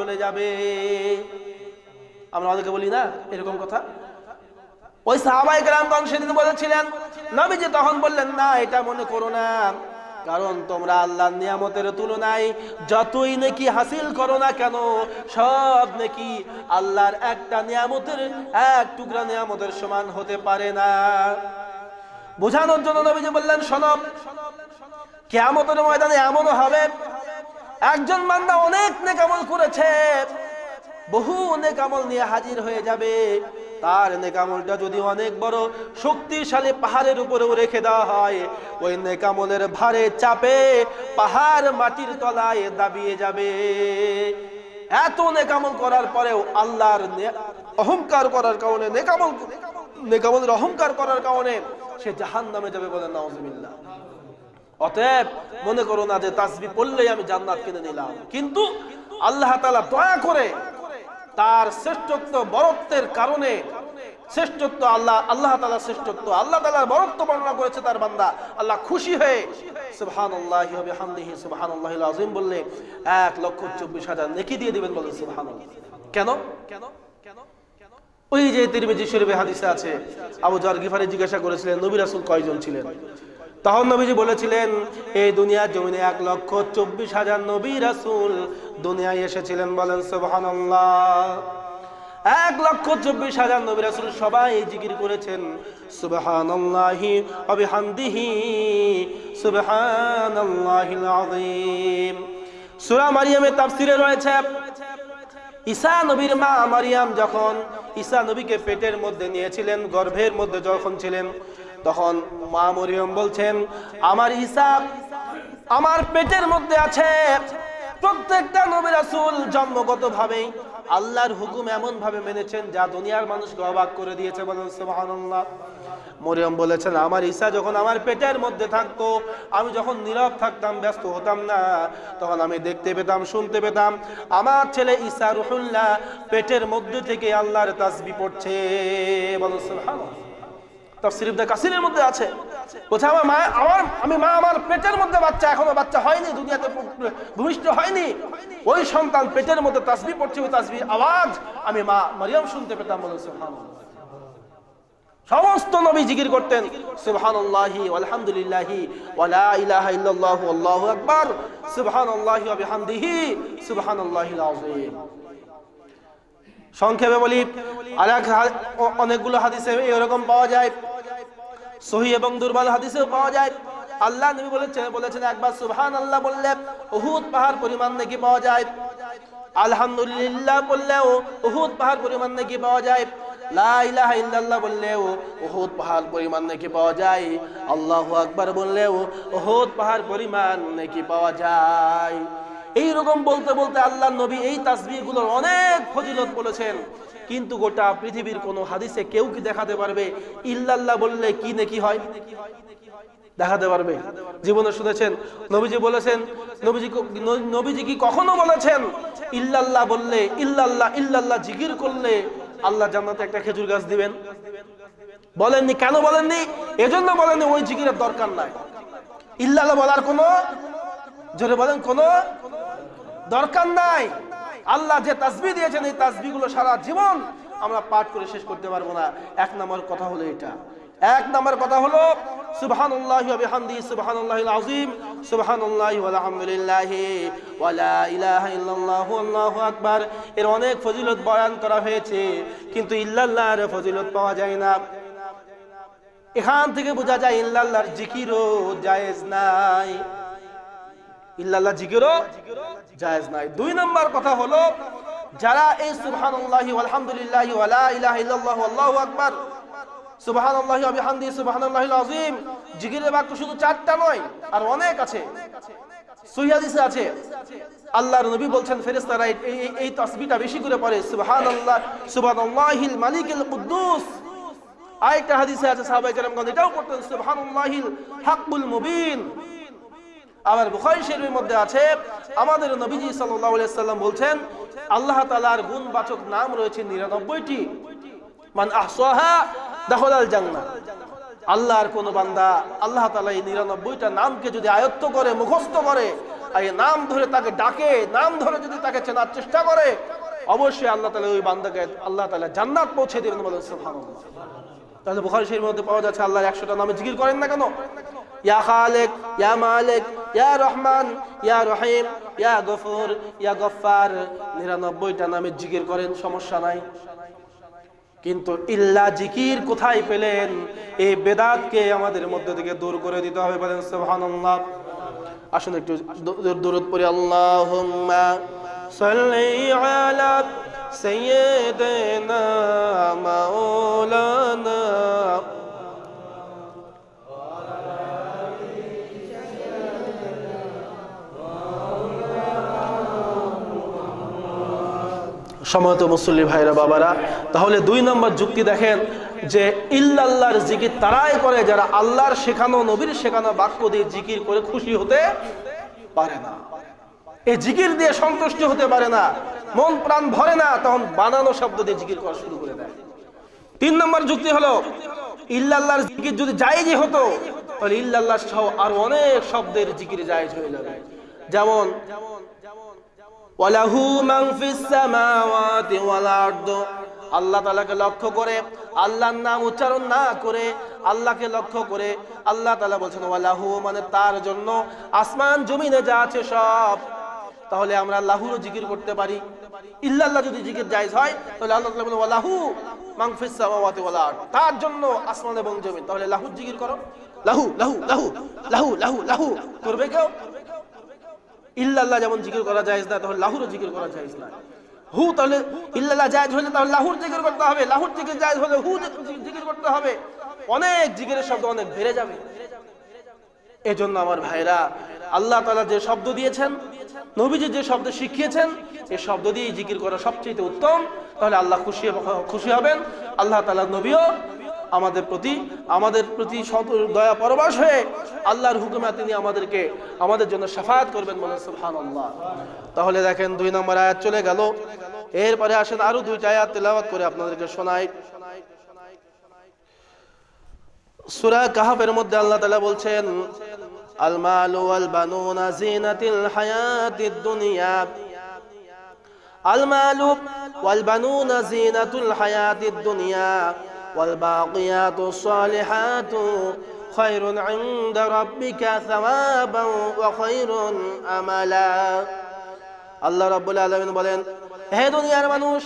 চলে যাবে। আমরা অনেকে বলি, না, এরকম কথা। ওই সাহাবাই গ্রামগঞ্জ সেদিন বলেছিলেন, নবীজি তখন বললেন, না, এটা মনে করো না। কারণ তোমরা আল্লাহর নিয়ামতের তুলনায় যতই নাকি হাসিল করো না কেন, সব নাকি আল্লাহর একটা নিয়ামতের, এক টুকরা নিয়ামতের সমান হতে পারে না। বোঝানোর জন্য নবীজি বললেন সনব কেয়ামতের ময়দানে এমনও হবে একজন বান্দা অনেক নেকামল করেছে। বহু নেকামল নিয়ে হাজির হয়ে যাবে। তার নেকামলটা যদি অনেক বড় শক্তিশালী পাহাড়ের উপরেও রেখে দেওয়া হয়, ওই নেকামলের ভারে চাপে পাহাড় মাটির তলায় দাবিয়ে যাবে। এত নেকামল করার পরেও আল্লাহর অহংকার করার কারণে নেকামল নেকামলের অহংকার করার কারণে সে জাহান নামে যাবে বলে নাউজুবিল্লাহ। অতএব মনে করো না যে তাসবি পড়লেই আমি জান্নাত কিনে নিলাম। কিন্তু আল্লাহ তালা দয়া করে তার শ্রেষ্ঠত্ব, বরত্বের কারণে শ্রেষ্ঠত্ব আল্লাহ আল্লাহ তাআলা শ্রেষ্ঠত্ব, আল্লাহ তাআলার বরত্ব বর্ণনা করেছে তার বান্দা। আল্লাহ খুশি হয়ে সুবহানাল্লাহি ওয়া বিহামদিহি সুবহানাল্লাহিল আযীম বললে এক লক্ষ চব্বিশ হাজার নেকি দিয়ে দিবেন বলে কেন কেন কেন কেন? ওই যে তিরমিজি শরীফে হাদিসে আছে, আবু জার গিফারি জিজ্ঞাসা করেছিলেন, নবী রাসূল কয়জন ছিলেন? তখন নবীজি বলেছিলেন এই দুনিয়ার জমিনে এক লক্ষ চব্বিশ হাজার নবী রাসুল দুনিয়ায় এসেছিলেন বলেন, সুবহানাল্লাহ। এক লক্ষ চব্বিশ হাজার নবী রাসুল সবাই জিকির করেছেন, সুবহানাল্লাহি ওয়া বিহামদিহি, সুবহানাল্লাহিল আযীম। সূরা মারিয়ামের তাফসিরে রয়েছে, ঈসা মা মারিয়াম যখন ঈসা নবীকে পেটের মধ্যে নিয়েছিলেন, গর্ভের মধ্যে যখন ছিলেন তখন মা মরিয়ম বলছেন, আমার ঈসা আমার পেটের মধ্যে আছে। প্রত্যেকটা নবী জন্মগত ভাবেই আল্লাহর হুকুম এমন ভাবে মেনেছেন যা দুনিয়ার মানুষকে অবাক করে দিয়েছে বলেন মরিয়ম বলেছেন, আমার ঈসা যখন আমার পেটের মধ্যে থাকতো, আমি যখন নীরব থাকতাম, ব্যস্ত হতাম না, তখন আমি দেখতে পেতাম, শুনতে পেতাম, আমার ছেলে ঈসা রুহুল্লাহ পেটের মধ্যে থেকে আল্লাহর তাসবি পড়ছে। বলো সুবহানাল্লাহ। কাসিরের মধ্যে আছে। বলছে, আমার মা, আমার, আমি মা, আমার পেটের মধ্যে বাচ্চা বাচ্চা হয়নি, দুনিয়াতে হয়নি। ওই সন্তান পেটের মধ্যে পড়ছে, ওই আওয়াজ আমি মা শুনতে পেতাম বলে সমস্ত নবী জিকির করতেন, সুবহানাল্লাহি সংক্ষেপে বলি অ- অনেকগুলো হাদিসে এরকম পাওয়া যায় সহি এবং দুর্বল হাদিসেও পাওয়া যায়। আল্লাহ নবী বলেছেন বলেছেন একবার সুবহান আল্লাহ বললে উহুদ পাহাড় পরিমাণ নাকি পাওয়া যায়। আলহামদুলিল্লাহ বললেও উহুদ পাহাড় পরিমাণ নাকি পাওয়া যায়। লা ইলাহা ইল্লাল্লাহ বললেও উহুদ পাহাড় পরিমাণ নাকি পাওয়া যায়। আল্লাহু আকবার বললেও পাহাড় পরিমাণ নাকি পাওয়া যায়। এই রকম বলতে বলতে আল্লাহ নবী এই তাসবিহগুলোর অনেক ফজিলত বলেছেন। কিন্তু গোটা পৃথিবীর কোন হাদিসে কেউ কি দেখাতে পারবে? ইল্লাল্লাহ বললে কি নাকি হয়? দেখাতে পারবে। জীবনে শুনেছেন, নবীজি বলেছেন, নবীজি নবীজি কি কখনো বলেছেন? ইল্লাল্লাহ বললে ইল্লাল্লাহ ইল্লাল্লাহ জিকির করলে আল্লাহ জান্নাতে একটা খেজুর গাছ দিবেন। বলেননি, কেন বলেননি? এজন্য বলেননি, ওই জিকিরের দরকার নাই। ইল্লাল্লাহ বলার কোনো জোরে বলেন, কোনো দরকার নাই। আল্লাহ যে তাসবি দিয়েছেন, এই তাসবিগুলো সারা জীবন আমরা পাঠ করে শেষ করতে পারব না। এক নম্বর কথা হলো এটা। এক নম্বর কথা হলো লা ইলাহা ইল্লাল্লাহু এর অনেক ফজিলত বয়ান করা হয়েছে, কিন্তু ইল্লাল্লাহর ফজিলত পাওয়া যায় না। এখান থেকে বোঝা যায়, ইল্লাল্লাহর জিকিরও জায়েজ নাই। ইল্লাল্লাহ জিকিরও জায়েজ নাই। দুই নম্বর কথা হলো, যারা এই সুবহানাল্লাহি আলহামদুলিল্লাহি ওয়া লা ইলাহা ইল্লাল্লাহু আল্লাহু আকবার, সুবহানাল্লাহি ওয়া বিহামদিহি সুবহানাল্লাহিল আযীম জিকিরের বাক্য শুধু চারটা নয়, আর অনেক আছে। সহিহ হাদিসে আছে, আল্লাহর নবী বলছেন, ফেরেশতারা এই এই- তাসবিহটা বেশি করে পড়ে, সুবহানাল্লাহ, সুবহানাল্লাহিল মালিকিল কুদ্দুস। আরেকটা হাদিসে আছে, সাহাবায়ে কেরামগণ এটাও পড়তেন, সুবহানাল্লাহিল হাক্কুল মুবিন। আবার বুখারী শরীফের মধ্যে আছে, আমাদের নবীজি আলাইহি সাল্লাম বলছেন, আল্লাহ তাআলার গুণবাচক নাম রয়েছে 99টি মান আহসাহা দাখালাল জান্নাহ। আল্লাহর কোন বান্দা আল্লাহ তালা এই 99টা নামকে যদি আয়ত্ত করে, মুখস্থ করে এই নাম ধরে তাকে ডাকে, নাম ধরে যদি তাকে চেনার চেষ্টা করে, অবশ্যই আল্লাহ তালা ওই বান্দাকে আল্লাহ তালা জান্নাত পৌঁছে দেবেন বলেন সুবহানাল্লাহ। তাহলে বুখারী শরীফের মধ্যে পাওয়া যাচ্ছে আল্লাহর একশোটা নামে জিকির করেন না কেন? ইয়া খালেক, ইয়া মালিক, ইয়া রহমান, ইয়া রহিম, ইয়া গফুর, ইয়া গফফার। নিরানব্বইটা নামে জিকির করেন, সমস্যা নাই। কিন্তু ইল্লা জিকির কোথায় পেলেন? এই বেদাতকে আমাদের মধ্যে থেকে দূর করে দিতে হবে বলেন, সুবহানাল্লাহ। আসুন একটু দূর- দূরত পড়ি, আল্লাহুম্মা সাল্লি আলা সাইয়্যিদিনা মাওলানা সময়ত মুসল্লি ভাইরা, বাবারা, তাহলে দুই নম্বর যুক্তি দেখেন যে ইল্লাল্লাহর জিকির তারাই করে যারা আল্লাহর শেখানো, নবীর শেখানো বাক্য দিয়ে জিকির করে খুশি হতে পারে না। এই জিকির দিয়ে সন্তুষ্ট হতে পারে না, মন প্রাণ ভরে না, তখন বানানো শব্দ দিয়ে জিকির করা শুরু করে দেয়। তিন নম্বর যুক্তি হলো, ইল্লাল্লাহর জিকির যদি জায়েজই হতো, তাহলে ইল্লাল্লাহ সহ আর অনেক শব্দের জিকির জায়েজ হয়ে যাবে। যেমন, ওয়ালাহু মান ফিস সামাওয়াতি ওয়াল আরদ। আল্লাহ তাআলাকে লক্ষ্য করে, আল্লাহর নাম উচ্চারণ না করে, আল্লাহকে লক্ষ্য করে আল্লাহ তাআলা বলছেন, ওয়ালাহু মানে তার জন্য, আসমান জমিনে যা আছে সব তাহলে আমরা লাহুরও জিকির করতে পারি। ইল্লাল্লাহ যদি জিকির জায়েজ হয়, তাহলে আল্লাহ তাআলা ওয়ালাহু মান সামাওয়াতি তার জন্য আসমান এবং জমিন, তাহলে লাহুর জিকির করো। লাহু লাহু লাহু লাহু লাহু লাহু, করবে কেউ? ইল্লাল্লাহ যেমন জিকির করা যায় না, তাহলে লাহুরও জিকির করা যায় না। হু, তাহলে ইল্লাল্লাহ জায়েজ হলে তাহলে লাহুর জিকির করতে হবে। লাহুর জিকির জায়েজ হলে হু জিকির করতে হবে। অনেক জিকিরের শব্দ অনেক বেড়ে যাবে। এজন্য আমার ভাইরা আল্লাহ তাআলা যে শব্দ দিয়েছেন নবীজি যে শব্দ শিখিয়েছেন এই শব্দ দিয়ে জিকির করা সবচেয়ে উত্তম। তাহলে আল্লাহ খুশি খুশি হবেন। আল্লাহ তাআলা নবীও আমাদের প্রতি আমাদের প্রতি দয়া পরবাস হয়ে আল্লাহর হুকুমে তিনি আমাদেরকে, আমাদের জন্য সাফায়াত করবেন বলে সুবহানাল্লাহ। তাহলে দেখেন দুই নম্বর আয়াত চলে গেল। এরপরে আসেন আরও দুইটা আয়াত তেলাওয়াত করে আপনাদেরকে শোনাই। সূরা কাহাফের মধ্যে আল্লাহ তালা বলছেন আল মালু ওয়াল বানুনা জিনাতিল হায়াতিদ দুনিয়া আল মালু ওয়াল বানুনা জিনাতুল হায়াতিদ দুনিয়া ওয়াল বাকিয়াতুস সালিহাতু খায়রুন ইনদা রাব্বিকা থাওয়াবান ওয়া খায়রুন আমালা আল্লাহ রাব্বুল আলামিন বলেন হে দুনিয়ার মানুষ,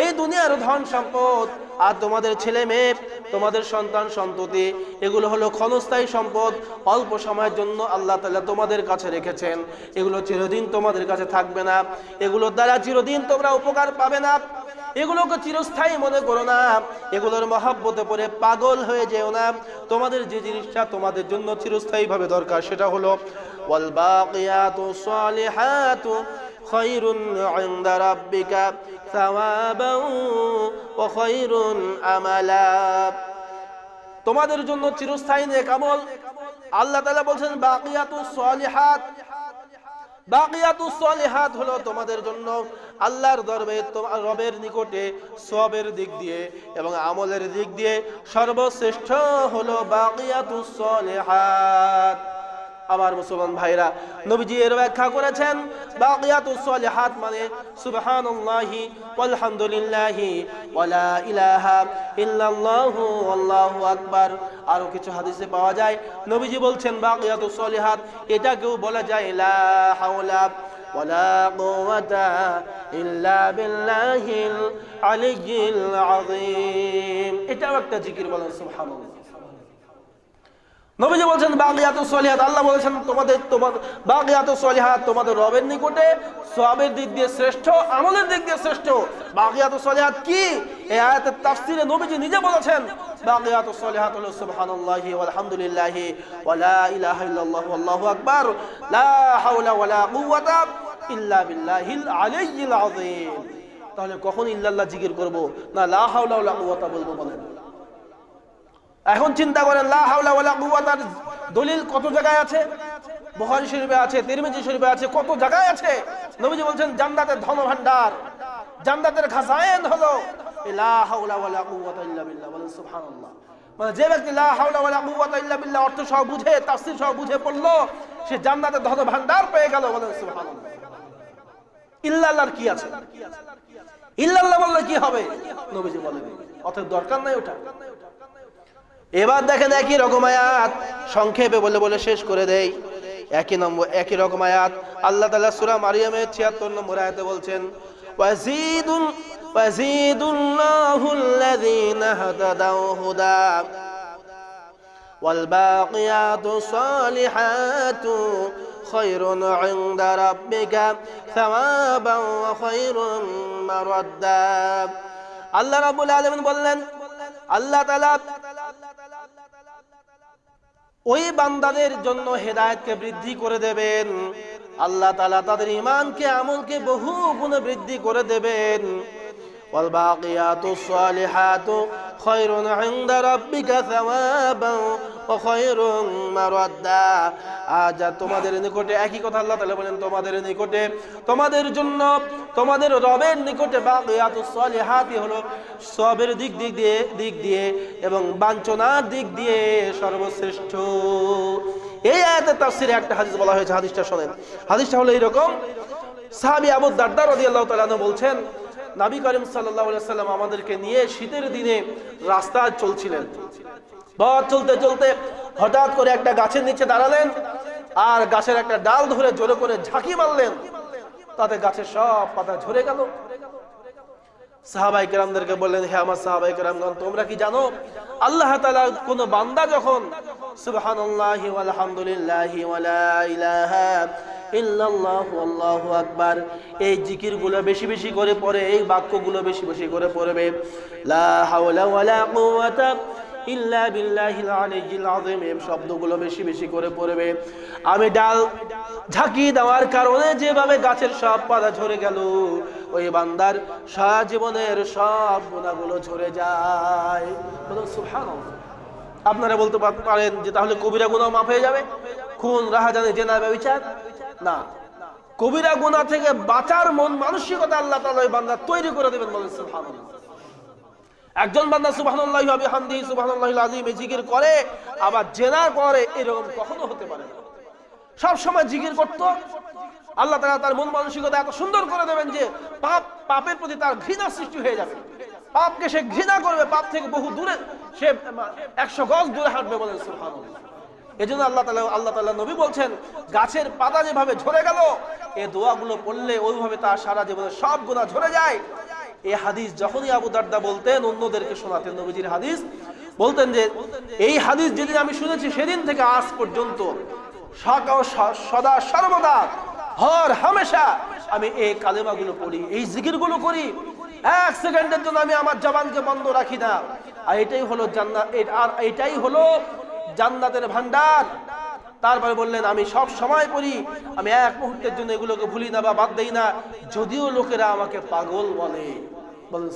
এই দুনিয়ার ধন সম্পদ আর তোমাদের ছেলে মেয়ে, তোমাদের সন্তান সন্ততি, এগুলো হলো ক্ষণস্থায়ী সম্পদ, অল্প সময়ের জন্য আল্লাহ তালা তোমাদের কাছে রেখেছেন। এগুলো চিরদিন তোমাদের কাছে থাকবে না। এগুলোর দ্বারা চিরদিন তোমরা উপকার পাবে না। এগুলোকে চিরস্থায়ী মনে করো না। এগুলোর মহাব্বতে পড়ে পাগল হয়ে যেও না। তোমাদের যে জিনিসটা তোমাদের জন্য চিরস্থায়ী ভাবে দরকার, সেটা হলো ইনদা রাব্বিকা সাওয়াবান ওয়া খায়রুন আমালা তোমাদের জন্য চিরস্থায়ী নেক আমল। আল্লাহ তাআলা বলছেন বাকিয়াতুস সালিহাত। বাকিয়াতুস সালিহাত হলো তোমাদের জন্য আল্লাহর দরবে তোমার রবের নিকটে সবের দিক দিয়ে এবং আমলের দিক দিয়ে সর্বশ্রেষ্ঠ হলো বাকিয়াতুস সালিহাত। আমার মুসলমান ভাইরা নবীজি এর ব্যাখ্যা করেছেন বাকিয়াতুস সালিহাত মানে সুবহানাল্লাহি ওয়ালহামদুলিল্লাহি ওয়ালা ইলাহা ইল্লাল্লাহু আল্লাহু আকবার আরো কিছু হাদিসে পাওয়া যায় নবীজি বলছেন বাকিয়াতুস সালিহাত এটাকেও বলা যায় লা হাওলা ولا قوة إلا بالله العلي العظيم এটাও একটা জিকির বলেন সুবহানাল্লাহ নবীজি বলছেন বাগিয়াতু সলিহাত। আল্লাহ বলেছেন, তোমাদের তোমার বাগিয়াতু সলিহাত তোমাদের রবের নিকটে। সবের দিক দিয়ে শ্রেষ্ঠ, আমলের দিক দিয়ে শ্রেষ্ঠ। বাগিয়াতু সলিহাত কি? এই আয়াতের তাফসিরে নবীজি নিজে বলেছেন বাগিয়াতু সলিহাত হলো সুবহানাল্লাহি ওয়ালহামদুলিল্লাহি ওয়ালা ইলাহা ইল্লাল্লাহু আল্লাহু আকবার। লা হাওলা ওয়ালা কুওয়াতা ইল্লা বিল্লাহিল আলিয়্যিল আযীম। তাহলে কখন ইল্লাল্লাহ জিকির করব? না লা হাওলা ওয়া লা কুওয়াতা বলব বলেন। এখন চিন্তা করেন, লা হাওলা দলিল কত জায়গায় আছে? বুখারী শরীফে আছে, তিরমিজি শরীফে আছে, কত জায়গায় আছে? নবীজি বলছেন, জান্নাতের ধন ভান্ডার জান্নাতের খাজায়েন হলো মানে যে ব্যক্তি অর্থ সহ বুঝে, তাফসীর সহ বুঝে পড়ল, সে জান্নাতের ধন ভান্ডার পেয়ে গেল, বলেন ইল্লাল্লাহর কি আছে? ইল্লাল্লাহ বললে কি হবে? নবীজি বলেন, অতএব দরকার নাই ওটা। এবার দেখেন একই রকম আয়াত সংক্ষেপে বলে বলে শেষ করে দেই একই নম্বর একই রকম আয়াত আল্লাহ তাআলা সূরা মারিয়ামের 76 নম্বর আয়াতে বলছেন ওয়াজিদুল ওয়াজিদুল্লাহুল লাযীনা হাদাদাউ হুদা والباقيات الصالحات خير عند ربك ثوابا وخير مردا আল্লাহ রাব্বুল আলামিন বললেন আল্লাহ তাআলা ওই বান্দাদের জন্য হেদায়েতকে বৃদ্ধি করে দেবেন আল্লাহ তাআলা তাদের ঈমানকে আমলকে বহু গুণে বৃদ্ধি করে দেবেন والباقيات الصالحات خير عند ربك ثوابا وخير مردا আজ তোমাদের নিকটে একই কথা আল্লাহ তাআলা বলেন, তোমাদের নিকটে, তোমাদের জন্য, তোমাদের রবের নিকটে সলিহাতি হলো সবের দিক দিক দিয়ে দিক দিয়ে এবং বাঞ্ছনার দিক দিয়ে সর্বশ্রেষ্ঠ। এই আয়াতের তাফসিরে একটা হাদিস বলা হয়েছে, হাদিসটা শোনেন। হাদিসটা হলো এইরকম, সাহাবী আবু দারদা রাদিয়াল্লাহু তাআলা আনহু বলছেন, নবী করিম আলাইহি সাল্লাম আমাদেরকে নিয়ে শীতের দিনে রাস্তায় চলছিলেন। পথ চলতে চলতে হঠাৎ করে একটা গাছের নিচে দাঁড়ালেন আর গাছের একটা ডাল ধরে জোরে করে ঝাঁকি মারলেন। তাতে গাছের সব পাতা ঝরে গেল। সাহাবাই বললেন, হে আমার সাহাবাই তোমরা কি জানো? আল্লাহ কোন বান্দা যখন এই জিকিরগুলো বেশি বেশি করে পড়ে, এই বাক্যগুলো বেশি বেশি করে পড়বে। লা ইল্লা বিল্লাহিল আলিয়্যিল আযীম। এই শব্দগুলো বেশি বেশি করে পড়বে। আমি ডাল ঝাঁকি দেওয়ার কারণে যেভাবে গাছের সব পাতা ঝরে গেল, ওই বান্দার সারা জীবনের সব গুণাগুলো ঝরে যায়। সুবহানাল্লাহ। আপনারা বলতে পার- পারেন যে তাহলে কবিরা গুনাহ মাফ হয়ে যাবে? খুন, রাহাজানি, জেনা ব্যভিচার না। কবিরা গুনাহ থেকে বাঁচার মন, মানসিকতা আল্লাহ তাআলা ওই বান্দা তৈরি করে দেবেন বলেন, সুবহানাল্লাহ। একজন বান্দা সুবহানাল্লাহি ওয়া বিহামদিহি করে, আবার জেনার করে এরকম কখনো হতে পারে সব সময় জিকির করত। আল্লাহ তাআলা তার মন মানসিকতা এত সুন্দর করে দেবেন যে পাপ, পাপের প্রতি তার ঘৃণা সৃষ্টি হয়ে যাবে। পাপকে সে ঘৃণা করবে, পাপ থেকে বহু দূরে সে একশো গজ দূরে হাঁটবে সুবহানাল্লাহ। এই জন্য আল্লাহ তালা আল্লাহ তাল্লাহ নবী বলছেন, গাছের পাতা যেভাবে ঝরে গেল, এ দোয়াগুলো পড়লে ওইভাবে তার সারা জীবনে সব গুণা ঝরে যায়। এই হাদিস যখনই আবু দারদা বলতেন, অন্যদেরকে শোনাতেন, নবীজির হাদিস বলতেন যে, এই হাদিস যেদিন আমি শুনেছি, সেদিন থেকে আজ পর্যন্ত সদা সর্বদা, হর হামেশা আমি এই কালেমাগুলো পড়ি, এই জিকিরগুলো করি। এক সেকেন্ডের জন্য আমি আমার জবানকে বন্ধ রাখি না। আর এটাই হলো জান্নাত আর এটাই হলো জান্নাতের ভান্ডার তারপরে বললেন, আমি সব সময় পড়ি, আমি এক মুহূর্তের জন্য এগুলোকে ভুলি না বা বাদ দেই না, যদিও লোকেরা আমাকে পাগল বলে। বলেন।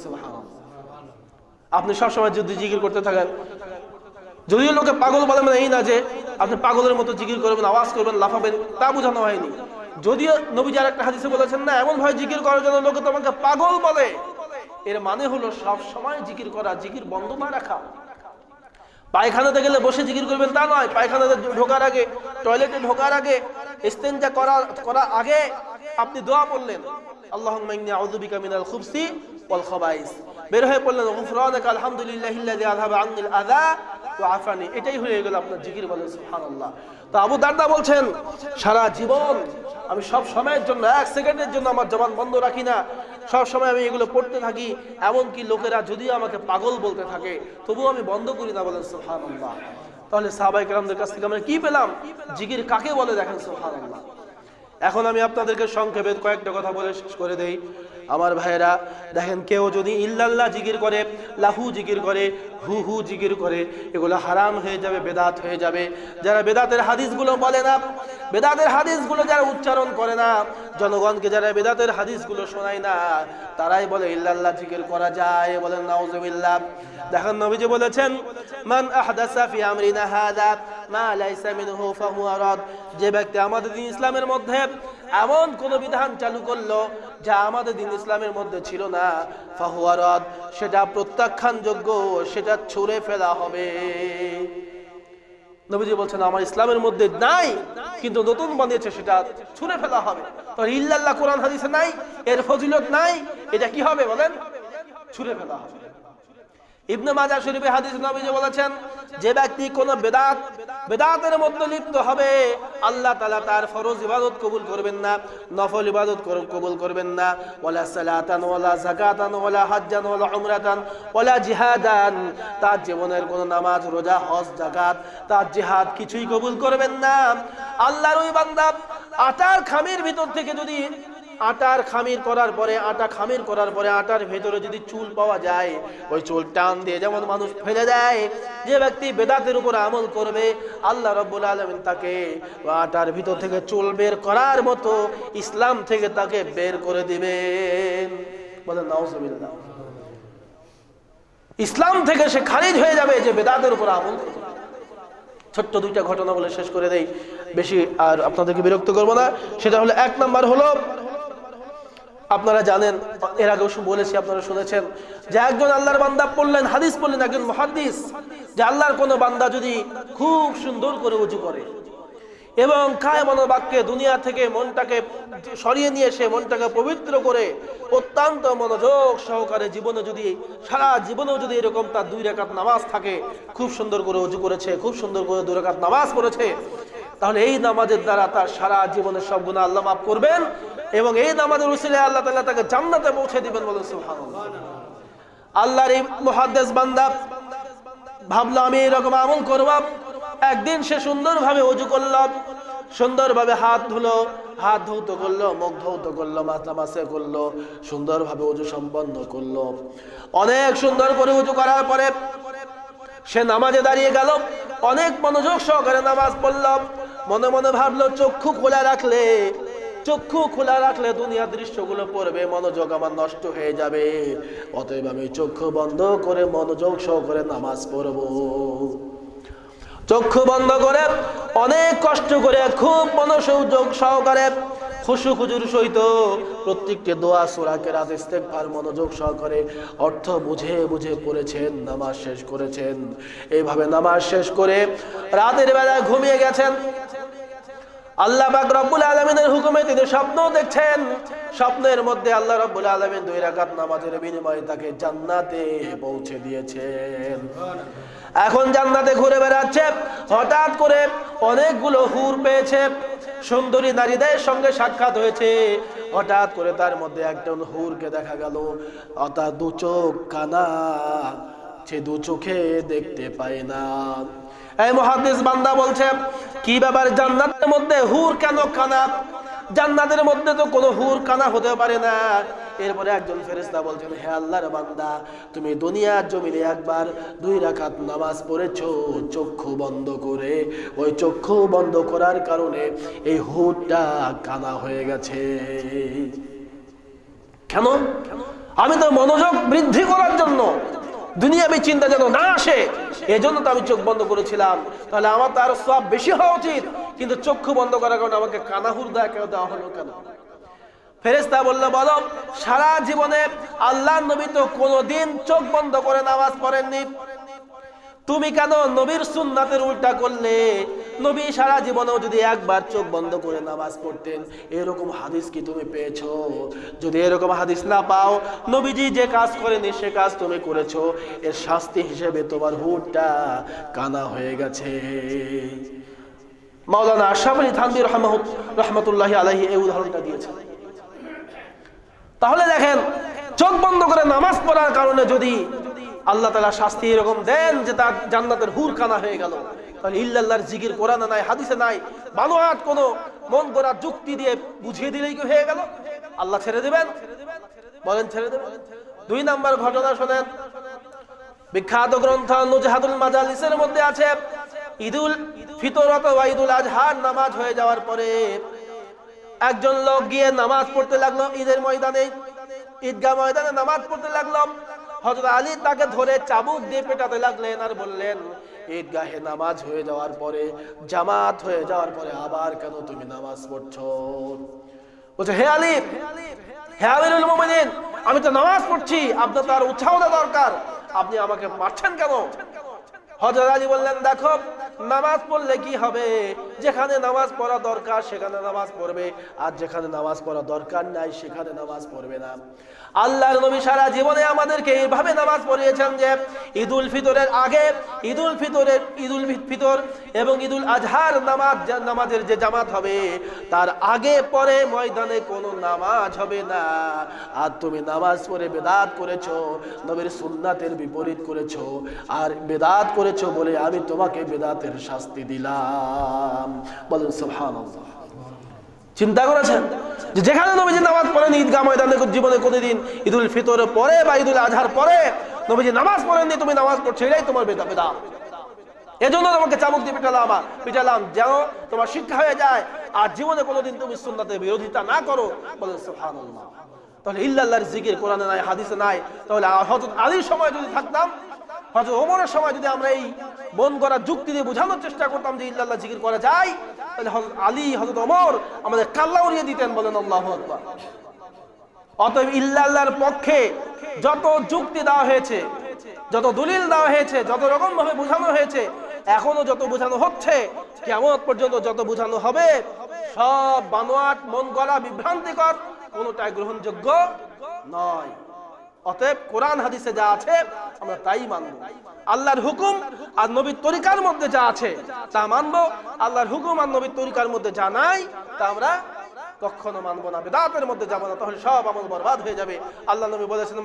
আপনি সবসময় যদি জিকির করতে থাকেন। যদিও লোকে পাগল বলে মানে এই না যে, আপনি পাগলের মতো জিকির করবেন, আওয়াজ করবেন, লাফাবেন, তা বোঝানো হয়নি। যদিও নবীজি আর একটা হাদিসে বলেছেন না, এমন ভাবে জিকির করার জন্য লোকে তোমাকে পাগল বলে। এর মানে হলো সব সময় জিকির করা, জিকির বন্ধ না রাখা। পায়খানাতে গেলে বসে জিকির করবেন তা নয়, পায়খানাতে ঢোকার আগে, টয়লেটে ঢোকার আগে, ইস্তেঞ্জা করা করার আগে আপনি দোয়া পড়লেন। বের হয়ে পড়লেন আফানি। এটাই হয়ে গেল আপনার বলেন আবু বলছেন, সারা জীবন আমি সব সময়ের জন্য, এক সেকেন্ডের জন্য আমার জবান বন্ধ রাখি না। সব সময় আমি এগুলো পড়তে থাকি, এমনকি লোকেরা যদিও আমাকে পাগল বলতে থাকে, তবুও আমি বন্ধ করি না বলেন সোহান তাহলে সাহাবাই কালামদের কাছ থেকে আমরা কি পেলাম? জিগির কাকে বলে দেখেন সোহান এখন আমি আপনাদেরকে সংক্ষেপে কয়েকটা কথা বলে শেষ করে দেই। আমার ভাইয়েরা, দেখেন কেউ যদি ইল্লাল্লাহ জিকির করে, লাহু জিকির করে, হু হু জিকির করে, এগুলো হারাম হয়ে যাবে, বেদাত হয়ে যাবে। যারা বেদাতের হাদিসগুলো বলে না, বেদাতের হাদিসগুলো যারা উচ্চারণ করে না, জনগণকে যারা বেদাতের হাদিসগুলো শোনায় না, তারাই বলে ইল্লাল্লাহ জিকির করা যায় বলেন, নাউজুবিল্লাহ। দেখেন নবীজি বলেছেন, মান আহদাসা ফি আমরিনা হাদা, মা লাইসা মিনহু ফাহুয়া রাদ। যে ব্যক্তি আমাদের ইসলামের মধ্যে এমন কোন বিধান চালু করল যা আমাদের দিন ইসলামের মধ্যে ছিল না ফাহুয়ারদ সেটা প্রত্যাখ্যানযোগ্য, সেটা ছুঁড়ে ফেলা হবে। নবীজি বলছেন, আমার ইসলামের মধ্যে নাই, কিন্তু নতুন বানিয়েছে, সেটা ছুঁড়ে ফেলা হবে। তো ইল্লাল্লাহ কোরআন হাদিসে নাই, এর ফজিলত নাই, এটা কি হবে বলেন? ছুঁড়ে ফেলা হবে। ইবনে মাজাহ শরীফে হাদিস নবীজি বলেছেন, যে ব্যক্তি কোন বেদাত বেদাতের মধ্যে লিপ্ত হবে। আল্লাহ তালা তার ফরজ ইবাদত কবুল করবেন না, নফল ইবাদত কবুল করবেন না। ওলা সালাতান ওলা যাকাতান ওলা হাজ্জান, ওয়ালা উমরাতান, ওয়ালা জিহাদান। তার জীবনের কোন নামাজ, রোজা, হজ, যাকাত, তার জিহাদ কিছুই কবুল করবেন না। আল্লাহর ওই বান্দা আটার খামির ভিতর থেকে যদি আটার খামির করার পরে, আটা খামির করার পরে আটার ভেতরে যদি চুল পাওয়া যায়, ওই চুল টান দিয়ে যেমন মানুষ ফেলে দেয়, যে ব্যক্তি বেদাতের উপর আমল করবে, আল্লাহ রব্বুল আলমিন তাকে আটার ভিতর থেকে চুল বের করার মতো ইসলাম থেকে তাকে বের করে দিবেন। বলেন, নাউজুবিল্লাহ। ইসলাম থেকে সে খারিজ হয়ে যাবে যে বেদাতের উপর আমল ছোট্ট দুইটা ঘটনা বলে শেষ করে দেই। বেশি আর আপনাদেরকে বিরক্ত করব না। সেটা হলো, এক নাম্বার হলো আপনারা জানেন, এর আগেও বলেছি, আপনারা শুনেছেন যে একজন আল্লাহর বান্দা পড়লেন, হাদিস পড়লেন, একজন মহাদিস যে আল্লাহর কোনো বান্দা যদি খুব সুন্দর করে উঁচু করে এবং কায় মনোবাক্যে দুনিয়া থেকে মনটাকে সরিয়ে নিয়ে এসে মনটাকে পবিত্র করে অত্যন্ত মনোযোগ সহকারে জীবনে যদি, সারা জীবনেও যদি এরকম তার দুই রেখাত নামাজ থাকে, খুব সুন্দর করে উজু করেছে, খুব সুন্দর করে দুই রেখাত নামাজ পড়েছে তাহলে এই নামাজের দ্বারা তার সারা জীবনের সব গুণা আল্লাহ মাফ করবেন এবং এই নামাজের উসিলে আল্লাহ তাআলা তাকে জান্নাতে পৌঁছে দিবেন বলে আল্লাহর এই মুহাদ্দিস বান্দা, ভাবলো আমি এরকম আমল করব, একদিন সে সুন্দরভাবে অজু করল, সুন্দরভাবে হাত ধুলো, হাত ধৌত করল, মুখ ধৌত করল, মাথা মাসে করল, সুন্দরভাবে অজু সম্পন্ন করল। অনেক সুন্দর করে উজু করার পরে সে নামাজে দাঁড়িয়ে গেল, অনেক মনোযোগ সহকারে নামাজ পড়ল। মনে মনে ভাবলো, চক্ষু খোলা রাখলে, চক্ষু খোলা রাখলে দুনিয়ার দৃশ্যগুলো পড়বে, মনোযোগ আমার নষ্ট হয়ে যাবে। অতএব আমি চক্ষু বন্ধ করে মনোযোগ সহকারে নামাজ পড়ব। চক্ষু বন্ধ করে অনেক কষ্ট করে, খুব মনোসংযোগ সহকারে খুশু খুজুর সহিত প্রত্যেকটি দোয়া সুরাকে রাত ইস্তেকবার মনোযোগ সহকারে অর্থ বুঝে বুঝে পড়েছেন, নামাজ শেষ করেছেন। এইভাবে নামাজ শেষ করে রাতের বেলায় ঘুমিয়ে গেছেন। আল্লাহ পাক রব্বুল আলমিনের হুকুমে তিনি স্বপ্ন দেখছেন। স্বপ্নের মধ্যে আল্লাহ রব্বুল আলমিন দুই রাকাত নামাজের বিনিময়ে তাকে জান্নাতে পৌঁছে দিয়েছেন। এখন জান্নাতে ঘুরে বেড়াচ্ছে, হঠাৎ করে অনেকগুলো হুর পেয়েছে, সুন্দরী নারীদের সঙ্গে সাক্ষাৎ হয়েছে। হঠাৎ করে তার মধ্যে একজন হুরকে দেখা গেল। অর্থাৎ দু চোখ কানা, সে দু চোখে দেখতে পায় না। এই মহাদিস বান্দা বলছে, কি ব্যাপার, জান্নাতের মধ্যে হুর কেন কানা? জান্নাতের মধ্যে তো কোনো হুর কানা হতে পারে না। এরপরে একজন ফেরেশতা বলছেন, হে আল্লাহর বান্দা, তুমি দুনিয়ার জমিনে একবার দুই রাকাত নামাজ পড়েছো, চক্ষু বন্ধ করে। ওই চক্ষু বন্ধ করার কারণে এই হুরটা কানা হয়ে গেছে। কেন? আমি তো মনোযোগ বৃদ্ধি করার জন্য দুনিয়াবি চিন্তা যেন না আসে, এজন্য তো আমি চোখ বন্ধ করেছিলাম। তাহলে আমার তো আরও সব বেশি হওয়া উচিত। কিন্তু চক্ষু বন্ধ করার কারণে আমাকে কানাহুর দেয়া কেউ দেওয়া হলো কেন? ফেরেস্তা বলল, বলো, সারা জীবনে আল্লাহ নবী তো কোনোদিন চোখ বন্ধ করে নামাজ পড়েননি। তুমি কেন নবীর সুন্নাতের উল্টা করলে? নবী সারা জীবনেও যদি একবার চোখ বন্ধ করে নামাজ পড়তেন, এরকম হাদিস কি তুমি পেয়েছ? যদি এরকম হাদিস না পাও, নবীজি যে কাজ করেনি, সে কাজ তুমি করেছ। এর শাস্তি হিসেবে তোমার হুটটা কানা হয়ে গেছে। মাওলানা আশরাফ আলী থানবী রহমতুল্লাহ আলাহি এই উদাহরণটা দিয়েছেন। তাহলে দেখেন, চোখ বন্ধ করে নামাজ পড়ার কারণে যদি আল্লাহ তালা শাস্তি এরকম দেন যে তার জান্নাতের হুর কানা হয়ে গেল। তাহলে ইল্লাল্লাহর জিকির কোরআনে নাই, হাদিসে নাই, বানোয়াট কোনো মন করা যুক্তি দিয়ে বুঝিয়ে দিলেই কি হয়ে গেল? আল্লাহ ছেড়ে দেবেন? বলেন ছেড়ে দেবেন? দুই নাম্বার ঘটনা শোনেন। বিখ্যাত গ্রন্থ নুজহাদুল মাজালিসের মধ্যে আছে, ঈদুল ফিতর অথবা ঈদুল আজহার নামাজ হয়ে যাওয়ার পরে একজন লোক গিয়ে নামাজ পড়তে লাগল, ঈদের ময়দানে, ঈদগাহ ময়দানে নামাজ পড়তে লাগল। হযরত আলী তাকে ধরে চাবুক দিয়ে পেটাতে লাগলেন আর বললেন, ঈদগাহে নামাজ হয়ে যাওয়ার পরে, জামাত হয়ে যাওয়ার পরে আবার কেন তুমি নামাজ পড়ছ? বলছে, হে আলী, হে আমিরুল মুমিনিন, আমি তো নামাজ পড়ছি, আপনার তার উৎসাহ দরকার, আপনি আমাকে মারছেন কেন? হজরত আলী বললেন, দেখো নামাজ পড়লে কি হবে? যেখানে নামাজ পড়া দরকার, সেখানে নামাজ পড়বে। আর যেখানে নামাজ পড়া দরকার নাই, সেখানে নামাজ পড়বে না। আল্লাহর নবী সারা জীবনে আমাদেরকে এইভাবে নামাজ পড়িয়েছেন যে, ঈদুল ফিতরের আগে, ঈদুল ফিতরের, ঈদুল ফিতর এবং ঈদুল আজহার নামাজ নামাজের যে জামাত হবে, তার আগে পরে ময়দানে কোনো নামাজ হবে না। আর তুমি নামাজ পড়ে বেদাত করেছ, নবীর সুন্নাতের বিপরীত করেছ। আর বেদাত করেছ বলে আমি তোমাকে বেদাতের শাস্তি দিলাম। বলুন, সুবহানাল্লাহ। চিন্তা করেছেন? যেখানে নবীজি নামাজ পড়েন ঈদগাহ ময়দানে জীবনে কোনোদিন ঈদুল ফিতরের পরে বা ঈদুল আজহার পরে নবীজি নামাজ পড়েননি, তুমি নামাজ পড়ছো, এটাই তোমার বেদা বেদা। এজন্য তোমাকে চামুক দিয়ে পিটালাম পিটালাম যেন তোমার শিক্ষা হয়ে যায়, আর জীবনে কোনোদিন তুমি সুন্নাতের বিরোধিতা না করো। বলে সুবহানাল্লাহ। তাহলে ইল্লাল্লাহর জিকির কোরআনে নাই, হাদিসে নাই। তাহলে হযরত আলীর সময় যদি থাকতাম হয়তো ওমরের সময় যদি আমরা এই বন করা যুক্তি দিয়ে বোঝানোর চেষ্টা করতাম যে ইল্লাল্লাহ জিকির করা যায়, তাহলে হযরত আলী, হযরত ওমর আমাদের কাল্লা উড়িয়ে দিতেন বলেন আল্লাহু আকবার। অতএব ইল্লাল্লাহর পক্ষে যত যুক্তি দেওয়া হয়েছে, যত দলিল দেওয়া হয়েছে, যত রকম ভাবে বোঝানো হয়েছে, এখনও যত বোঝানো হচ্ছে কেমন পর্যন্ত যত বোঝানো হবে, সব বানোয়াট, মন গড়া, বিভ্রান্তিকর কোনোটাই গ্রহণযোগ্য নয়। অতএব কোরআন হাদিসে যা আছে, আমরা তাই মানব। আল্লাহর হুকুম আর নবীর তরিকার মধ্যে যা আছে, তা মানব। আল্লাহর হুকুম আর নবীর তরিকার মধ্যে যা নাই, তা আমরা কখনো মানবো না। বেদাতের মধ্যে যাব না, তাহলে সব আমল বরবাদ হয়ে যাবে। আল্লাহ নবী বলেছেন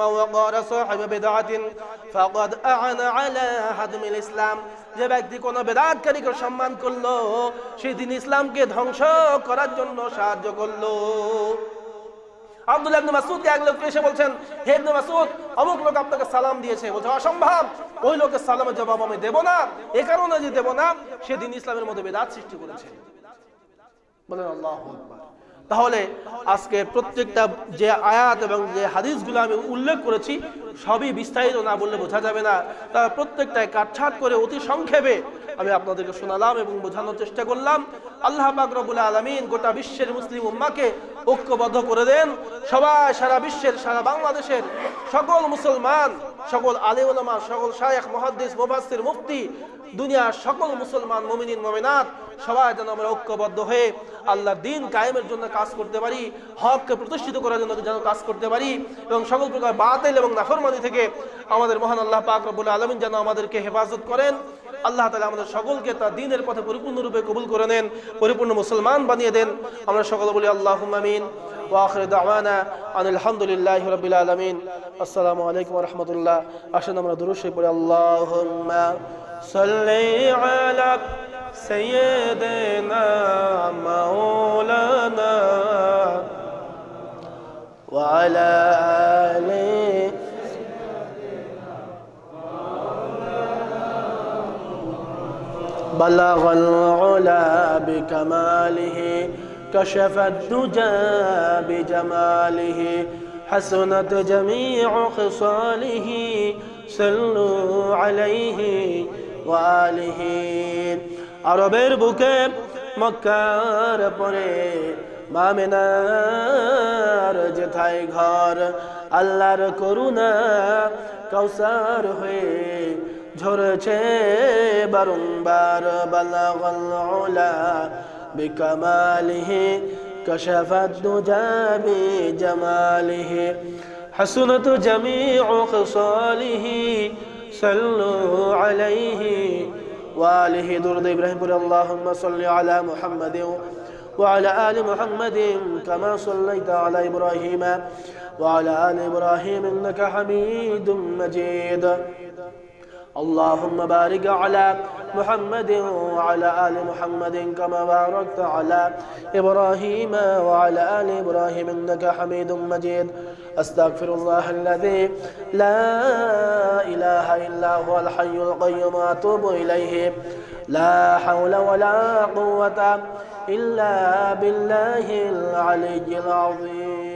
ইসলাম। যে ব্যক্তি কোনো বেদাতকারীকে সম্মান করল, সেদিন ইসলামকে ধ্বংস করার জন্য সাহায্য করল। আব্দুল্লাহ ইবনে মাসউদকে এক লোক এসে বলছেন, হে ইবনে মাসউদ, অমুক লোক আপনাকে সালাম দিয়েছে। বলছে, অসম্ভব, ওই লোকের সালামের জবাব আমি দেব না, এ কারণে যে দেব না, সেদিন ইসলামের মধ্যে বেদাত সৃষ্টি করেছে। বলেন, আল্লাহু তাহলে আজকে প্রত্যেকটা যে আয়াত এবং যে হাদিসগুলো আমি উল্লেখ করেছি, সবই বিস্তারিত না বললে বোঝা যাবে না। তার প্রত্যেকটাই কাটছাট করে অতি সংক্ষেপে আমি আপনাদেরকে শোনালাম এবং বোঝানোর চেষ্টা করলাম। আল্লাহ পাক রব্বুল আলামিন গোটা বিশ্বের মুসলিম উম্মাকে ঐক্যবদ্ধ করে দেন। সবাই সারা বিশ্বের, সারা বাংলাদেশের সকল মুসলমান, সকল আলিউলামা সকল শায়েখ, মুহাদ্দিস, মুফাসসির, মুফতি, দুনিয়ার সকল মুসলমান, মুমিনিন, মুমিনাত, সবাই যেন আমরা ঐক্যবদ্ধ হয়ে আল্লাহর দিন কায়েমের জন্য কাজ করতে পারি, হককে প্রতিষ্ঠিত করার জন্য যেন কাজ করতে পারি এবং সকল প্রকার বাতিল এবং নাফরমানি থেকে আমাদের মহান আল্লাহ পাক রব্বুল আলামিন যেন আমাদেরকে হেফাজত করেন। আল্লাহ তালা আমাদের সকলকে তার দিনের পথে পরিপূর্ণরূপে কবুল করে নেন পরিপূর্ণ মুসলমান বানিয়ে দেন আমরা সকলে বলি আল্লাহ আমিন واخر دعوانا ان الحمد لله رب العالمين السلام عليكم ورحمه الله আসুন আমরা দুরূদ শরীফ পড়ি আল্লাহুম্মা সাল্লি আলা سيدنا مولانا وعلى آله بلغ العلا بكماله كشف الدجى بجماله حسنت جميع خصاله صلوا عليه وآله আরবের বুকে মক্কার পরে মামিনার যেথায় ঘর আল্লাহর করুণা কৌসার হয়ে ঝরেছে বারংবার বালাগল উলা বিকামালিহি كشف الدجى بجماله حسنت جميع خصاله صلوا عليه وآله درد إبراهيم بر اللهم صل على محمد وعلى آل محمد كما صليت على إبراهيم وعلى آل إبراهيم إنك حميد مجيد اللهم بارك على محمد وعلى آل محمد كما باركت على إبراهيم وعلى آل إبراهيم إنك حميد مجيد. أستغفر الله الذي لا إله إلا هو الحي القيوم وأتوب إليه. لا حول ولا قوة إلا بالله العلي العظيم.